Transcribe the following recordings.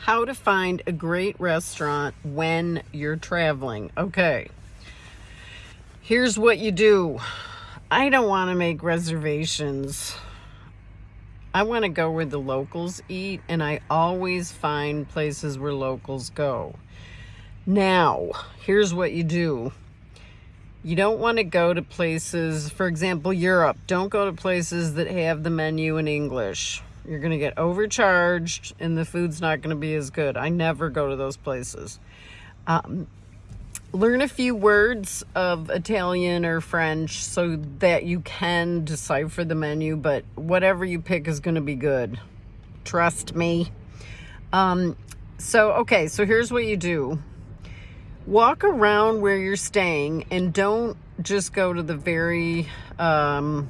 how to find a great restaurant when you're traveling. Okay, here's what you do. I don't want to make reservations. I want to go where the locals eat, and I always find places where locals go. Now, here's what you do. You don't want to go to places, for example, Europe. Don't go to places that have the menu in English you're going to get overcharged and the food's not going to be as good. I never go to those places. Um, learn a few words of Italian or French so that you can decipher the menu, but whatever you pick is going to be good. Trust me. Um, so, okay, so here's what you do. Walk around where you're staying and don't just go to the very um,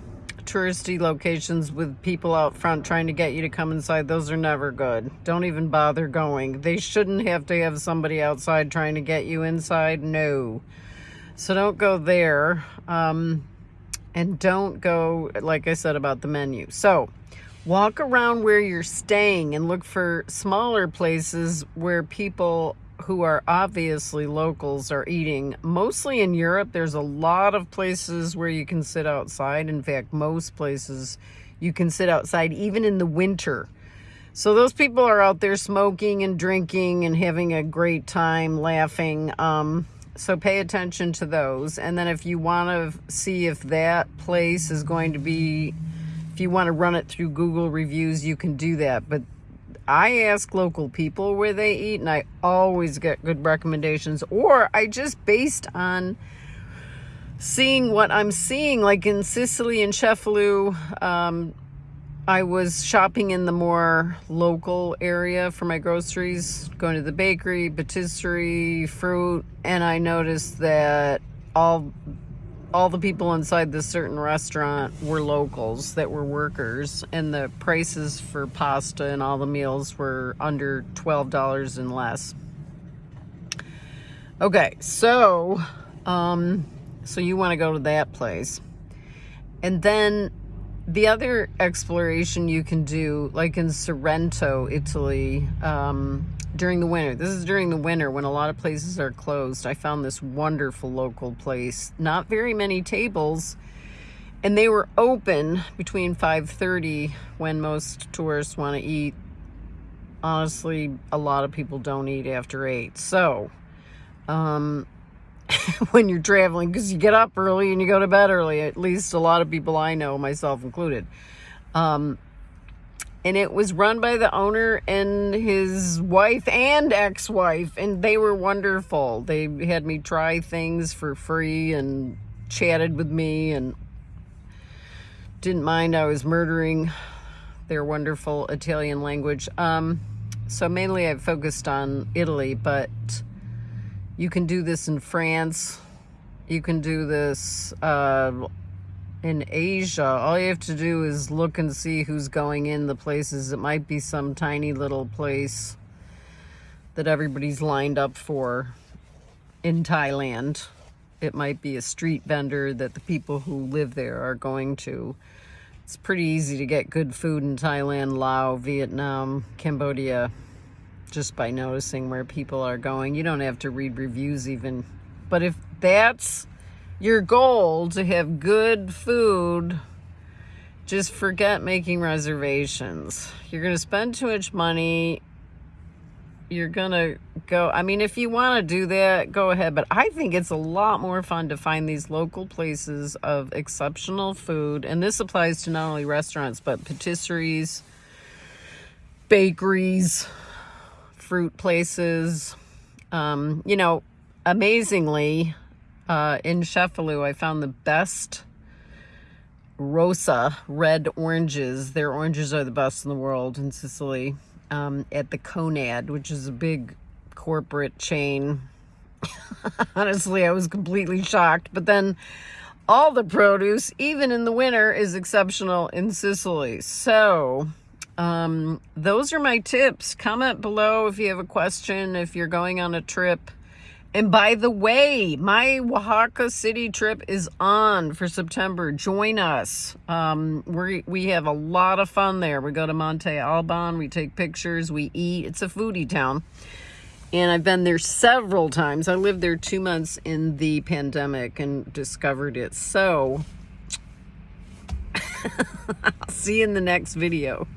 touristy locations with people out front trying to get you to come inside, those are never good. Don't even bother going. They shouldn't have to have somebody outside trying to get you inside. No. So don't go there. Um, and don't go, like I said about the menu. So walk around where you're staying and look for smaller places where people who are obviously locals are eating. Mostly in Europe, there's a lot of places where you can sit outside. In fact, most places you can sit outside even in the winter. So those people are out there smoking and drinking and having a great time laughing. Um, so pay attention to those. And then if you want to see if that place is going to be, if you want to run it through Google reviews, you can do that. But I ask local people where they eat and I always get good recommendations or I just based on seeing what I'm seeing. Like in Sicily and Cefalù um, I was shopping in the more local area for my groceries going to the bakery patisserie fruit and I noticed that all all the people inside this certain restaurant were locals that were workers and the prices for pasta and all the meals were under $12 and less. Okay, so um so you want to go to that place. And then the other exploration you can do like in Sorrento, Italy, um during the winter. This is during the winter when a lot of places are closed. I found this wonderful local place. Not very many tables. And they were open between 5.30 when most tourists want to eat. Honestly, a lot of people don't eat after 8. So, um, when you're traveling, because you get up early and you go to bed early, at least a lot of people I know, myself included. Um, and it was run by the owner and his wife and ex-wife and they were wonderful. They had me try things for free and chatted with me and didn't mind i was murdering their wonderful italian language. Um, so mainly i focused on italy but you can do this in france. You can do this uh, in Asia, all you have to do is look and see who's going in the places. It might be some tiny little place that everybody's lined up for in Thailand. It might be a street vendor that the people who live there are going to. It's pretty easy to get good food in Thailand, Laos, Vietnam, Cambodia, just by noticing where people are going. You don't have to read reviews even. But if that's your goal to have good food, just forget making reservations. You're going to spend too much money. You're going to go, I mean, if you want to do that, go ahead. But I think it's a lot more fun to find these local places of exceptional food. And this applies to not only restaurants, but patisseries, bakeries, fruit places. Um, you know, amazingly, uh, in Cefalù, I found the best Rosa red oranges. Their oranges are the best in the world in Sicily. Um, at the Conad, which is a big corporate chain. Honestly, I was completely shocked. But then all the produce, even in the winter, is exceptional in Sicily. So um, those are my tips. Comment below if you have a question, if you're going on a trip And by the way, my Oaxaca City trip is on for September. Join us. Um, we we have a lot of fun there. We go to Monte Alban. We take pictures. We eat. It's a foodie town. And I've been there several times. I lived there two months in the pandemic and discovered it. So, I'll see you in the next video.